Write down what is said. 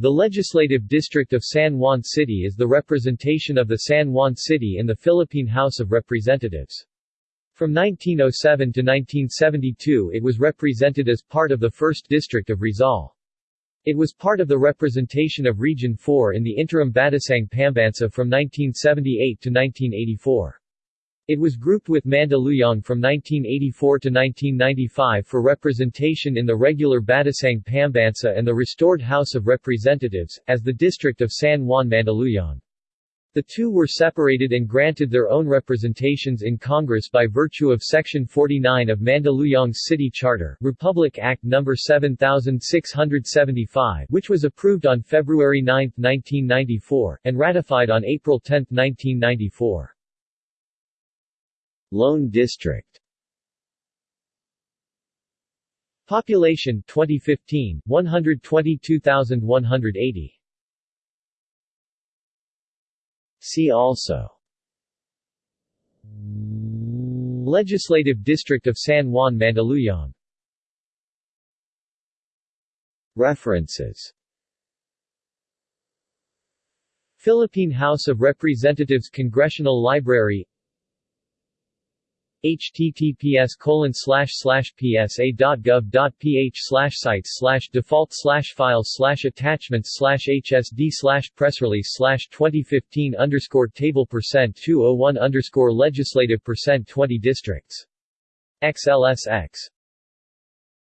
The Legislative District of San Juan City is the representation of the San Juan City in the Philippine House of Representatives. From 1907 to 1972 it was represented as part of the 1st District of Rizal. It was part of the representation of Region 4 in the interim Batasang Pambansa from 1978 to 1984. It was grouped with Mandaluyong from 1984 to 1995 for representation in the regular Batasang Pambansa and the restored House of Representatives, as the District of San Juan Mandaluyong. The two were separated and granted their own representations in Congress by virtue of Section 49 of Mandaluyong's City Charter Republic Act No. 7675 which was approved on February 9, 1994, and ratified on April 10, 1994. Lone District. Population 2015 122,180 See also. Legislative District of San Juan Mandaluyong. References. Philippine House of Representatives Congressional Library https colon psa.gov.ph slash sites slash default slash files slash attachments slash hsd slash press release slash 2015 underscore table percent 201 underscore legislative percent 20 districts. XLSX